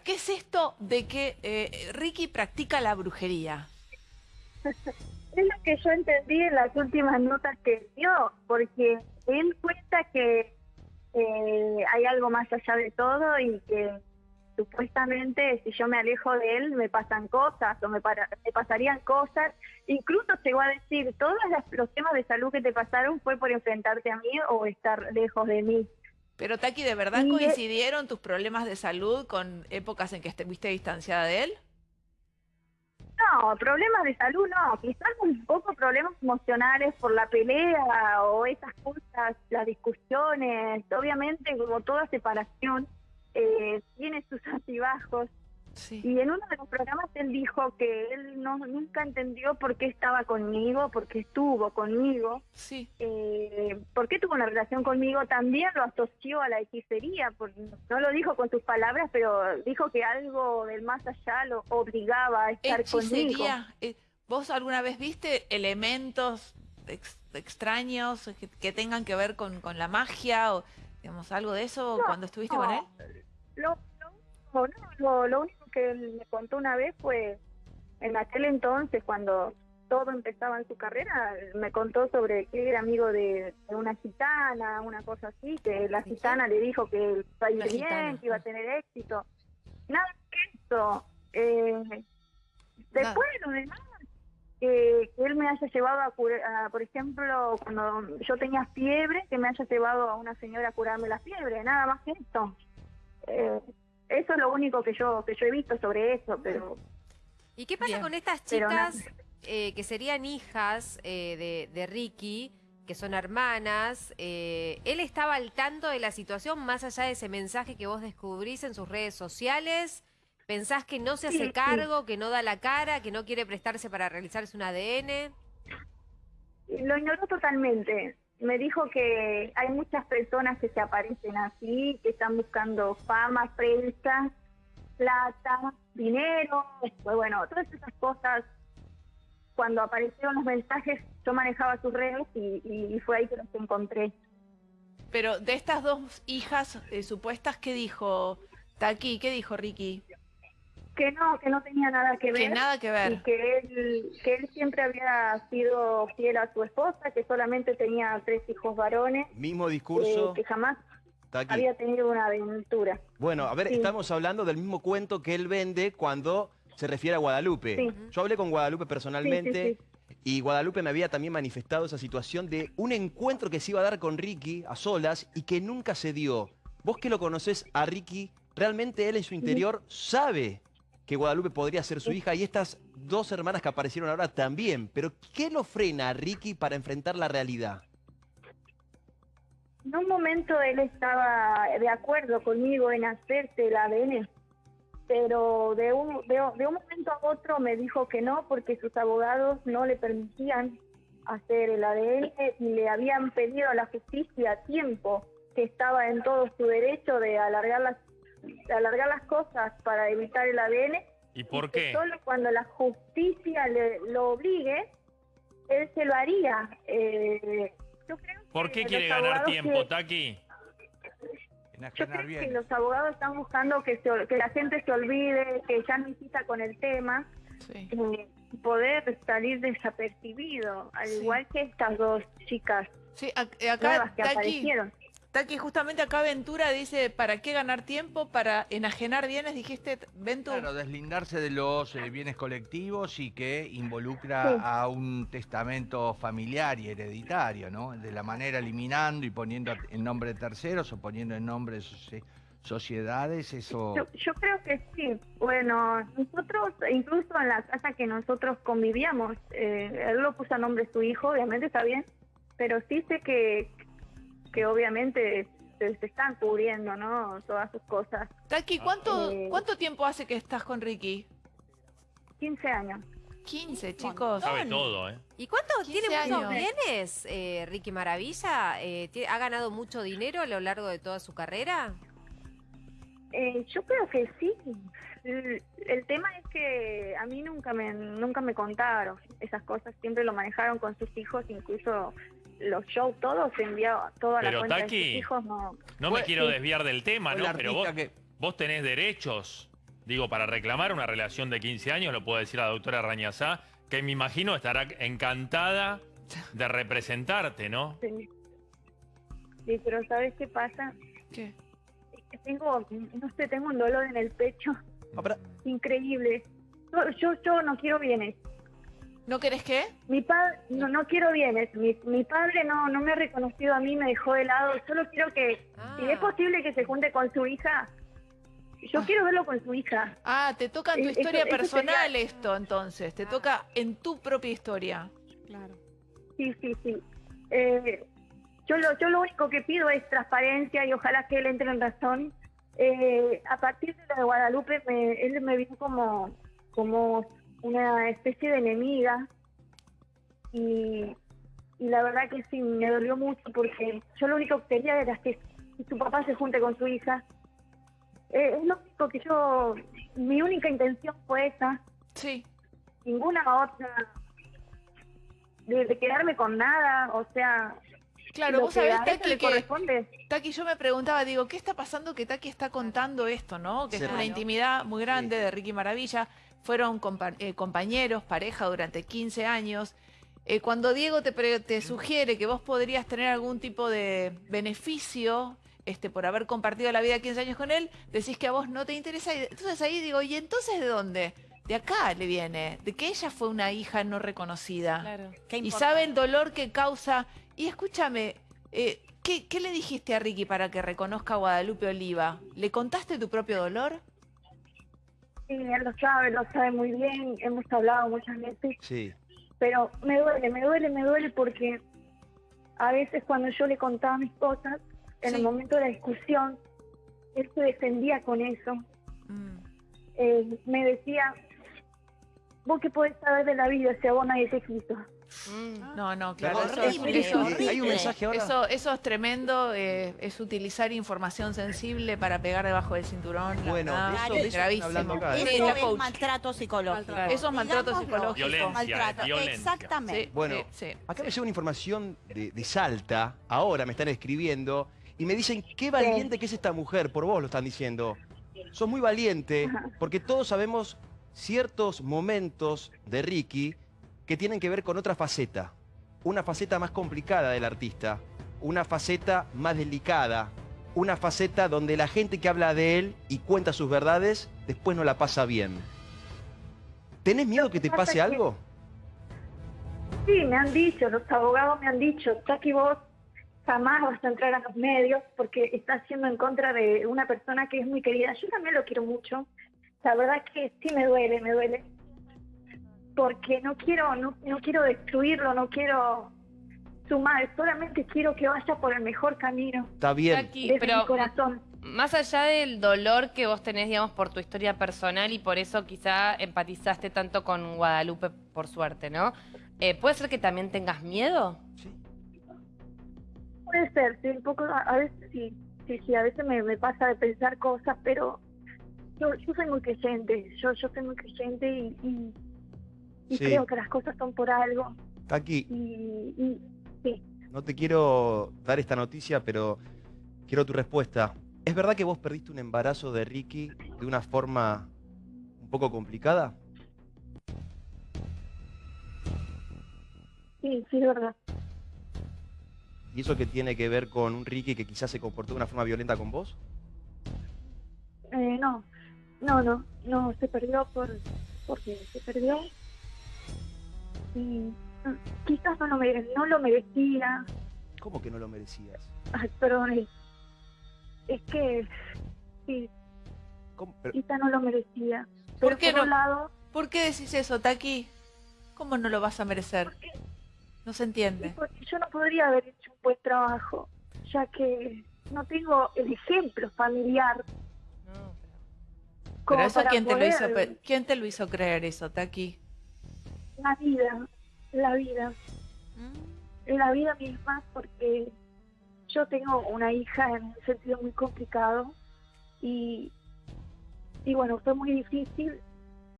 ¿Qué es esto de que eh, Ricky practica la brujería? Es lo que yo entendí en las últimas notas que dio, porque él cuenta que eh, hay algo más allá de todo y que supuestamente si yo me alejo de él me pasan cosas o me, me pasarían cosas. Incluso llegó a decir, todos los temas de salud que te pasaron fue por enfrentarte a mí o estar lejos de mí. Pero Taki, ¿de verdad coincidieron tus problemas de salud con épocas en que estuviste distanciada de él? No, problemas de salud no, quizás un poco problemas emocionales por la pelea o esas cosas, las discusiones, obviamente como toda separación eh, tiene sus altibajos, y en uno de los programas él dijo que él no nunca entendió por qué estaba conmigo, por qué estuvo conmigo, sí. eh, por qué tuvo una relación conmigo. También lo asoció a la hechicería, no lo dijo con sus palabras, pero dijo que algo del más allá lo obligaba a estar hechicería. conmigo. Eh, ¿Vos alguna vez viste elementos extraños que, tengan que ver con, con la magia o digamos algo de eso cuando estuviste con él? Lo, no, lo único que él me contó una vez fue en aquel entonces, cuando todo empezaba en su carrera, me contó sobre que era amigo de, una gitana, una cosa así, que la gitana le dijo que iba a ir bien, que iba a tener éxito. Nada que eso. Eh, después lo demás, que, él me haya llevado a, por ejemplo, cuando yo tenía fiebre, que me haya llevado a una señora a curarme la fiebre, nada más que esto. Eh, eso es lo único que yo que yo he visto sobre eso, pero... ¿Y qué pasa con estas chicas eh, que serían hijas eh, de, Ricky, que son hermanas? Eh, ¿Él estaba al tanto de la situación más allá de ese mensaje que vos descubrís en sus redes sociales? ¿Pensás que no se hace cargo, que no da la cara, que no quiere prestarse para realizarse un ADN? Lo ignoró totalmente me dijo que hay muchas personas que se aparecen así, que están buscando fama, prensa, plata, dinero, pues bueno, todas esas cosas. Cuando aparecieron los mensajes, yo manejaba sus redes y, fue ahí que los encontré. Pero de estas dos hijas eh, supuestas, ¿qué dijo Taki? ¿Qué dijo Ricky? Que no, que no tenía nada que ver. Que nada que ver. Y que él, que él siempre había sido fiel a su esposa, que solamente tenía tres hijos varones. Mismo discurso. Eh, que jamás había tenido una aventura. Bueno, a ver, estamos hablando del mismo cuento que él vende cuando se refiere a Guadalupe. Yo hablé con Guadalupe personalmente y Guadalupe me había también manifestado esa situación de un encuentro que se iba a dar con Ricky a solas y que nunca se dio. Vos que lo conoces a Ricky, realmente él en su interior sabe que Guadalupe podría ser su hija y estas dos hermanas que aparecieron ahora también. Pero ¿qué lo frena a Ricky para enfrentar la realidad? En un momento él estaba de acuerdo conmigo en hacerse el ADN, pero de un, de, un momento a otro me dijo que no porque sus abogados no le permitían hacer el ADN y le habían pedido a la justicia a tiempo que estaba en todo su derecho de alargar las alargar las cosas para evitar el ADN. ¿Y por qué? solo cuando la justicia le, lo obligue, él se lo haría. Eh, ¿Por qué quiere ganar tiempo, Taki? Yo creo que los abogados están buscando que, que la gente se olvide, que ya no insista con el tema, eh, poder salir desapercibido, al igual que estas dos chicas sí, acá, que aparecieron. Taki, justamente acá Ventura dice, ¿para qué ganar tiempo? Para enajenar bienes, dijiste, Ventura. Claro, deslindarse de los eh, bienes colectivos y que involucra a un testamento familiar y hereditario, ¿no? De la manera eliminando y poniendo en nombre de terceros o poniendo en nombre de sociedades, eso... Yo, creo que sí. Bueno, nosotros, incluso en la casa que nosotros convivíamos, eh, él lo puso a nombre de su hijo, obviamente está bien, pero sí sé que que obviamente se, están cubriendo, ¿no? Todas sus cosas. Taki, ¿cuánto, eh, ¿cuánto tiempo hace que estás con Ricky? 15 años. 15, chicos. Sabe todo, ¿eh? ¿Y cuánto tiene muchos bienes, eh, Ricky Maravilla? Eh, ¿Ha ganado mucho dinero a lo largo de toda su carrera? yo creo que sí. El, el, tema es que a mí nunca me nunca me contaron esas cosas. Siempre lo manejaron con sus hijos, incluso los shows todos se enviaba toda la cuenta de sus hijos. No, no me quiero desviar del tema, ¿no? Pero vos, vos tenés derechos Digo, para reclamar una relación de 15 años, lo puedo decir la doctora Rañazá, que me imagino estará encantada de representarte, ¿no? Sí. Sí, pero ¿sabes qué pasa? ¿Qué? Es que tengo, no sé, tengo un dolor en el pecho. Ah, Increíble. Yo, yo, no quiero bienes. ¿No querés qué? Mi padre, no, no quiero bienes. Mi, mi padre no, no me ha reconocido a mí, me dejó de lado. Solo quiero que, si es ah. posible que se junte con su hija, yo ah. quiero verlo con su hija. Ah, te toca en tu historia personal esto, entonces. Te toca en tu propia historia. Claro. Sí, sí, sí. Eh, yo, lo, yo lo único que pido es transparencia y ojalá que él entre en razón. Eh, a partir de lo de Guadalupe, él me vio como, como una especie de enemiga. Y, y la verdad que sí, me dolió mucho porque yo lo único que quería era que su papá se junte con su hija. Eh, es lógico que yo, mi única intención fue esa. Sí. Ninguna otra. De, de quedarme con nada, o sea, Claro, vos sabés, Taki, que, Taki, yo me preguntaba, digo, ¿qué está pasando que Taki está contando esto, no? Que es una intimidad muy grande de Ricky Maravilla. Fueron eh, compañeros, pareja durante 15 años. Eh, cuando Diego te, te sugiere que vos podrías tener algún tipo de beneficio este, por haber compartido la vida 15 años con él, decís que a vos no te interesa. Entonces ahí digo, ¿y entonces de dónde? De acá le viene, de que ella fue una hija no reconocida. Claro. y sabe el dolor que causa y escúchame, eh, ¿qué, le dijiste a Ricky para que reconozca a Guadalupe Oliva? ¿Le contaste tu propio dolor? Sí, él lo sabe, lo sabe muy bien, hemos hablado muchas veces. Sí. Pero me duele, me duele, me duele porque a veces cuando yo le contaba mis cosas, en el momento de la discusión, él se defendía con eso. Mm. Eh, me decía, vos qué podés saber de la vida si a vos nadie te quiso. Mm. No, no, claro. Eso, Hay un mensaje ahora. Eso, eso es tremendo, eh, es utilizar información sensible para pegar debajo del cinturón. Bueno, eso, es gravísimo. Eso es maltrato psicológico. Eso es maltrato psicológico. Violencia, violencia. Exactamente. bueno, acá me llega una información de, de Salta, ahora me están escribiendo, y me dicen, qué valiente que es esta mujer, por vos lo están diciendo. Sos muy valiente, porque todos sabemos ciertos momentos de Ricky que tienen que ver con otra faceta, una faceta más complicada del artista, una faceta más delicada, una faceta donde la gente que habla de él y cuenta sus verdades después no la pasa bien. ¿Tenés miedo que te pase algo? Sí, me han dicho, los abogados me han dicho, que vos jamás vas a entrar a los medios porque estás haciendo en contra de una persona que es muy querida. Yo también lo quiero mucho. La verdad es que sí me duele, me duele porque no quiero, no, no quiero destruirlo, no quiero sumar, solamente quiero que vaya por el mejor camino. Está bien. Aquí, pero corazón. Más allá del dolor que vos tenés, digamos, por tu historia personal y por eso quizá empatizaste tanto con Guadalupe, por suerte, ¿no? Eh, ¿Puede ser que también tengas miedo? Sí. Puede ser, sí, un poco, a veces sí, sí, sí, a veces me, me pasa de pensar cosas, pero yo, yo soy muy creyente, yo, yo soy muy creyente y y creo que las cosas son por algo. Aquí. Y, sí. No te quiero dar esta noticia, pero quiero tu respuesta. ¿Es verdad que vos perdiste un embarazo de Ricky de una forma un poco complicada? Sí, sí, es verdad. ¿Y eso qué tiene que ver con un Ricky que quizás se comportó de una forma violenta con vos? Eh, no, no, no, no, se perdió por, porque se perdió y quizás no lo, no lo merecía. ¿Cómo que no lo merecías? Ay, perdón, es, que sí, quizás no lo merecía. ¿Por qué no? Lado, ¿Por qué decís eso, Taki? ¿Cómo no lo vas a merecer? No se entiende. Porque yo no podría haber hecho un buen trabajo, ya que no tengo el ejemplo familiar. Pero... eso quién te, lo hizo, quién te lo hizo creer eso, Taki? la vida, la vida. Mm. La vida misma porque yo tengo una hija en un sentido muy complicado y, y bueno, fue muy difícil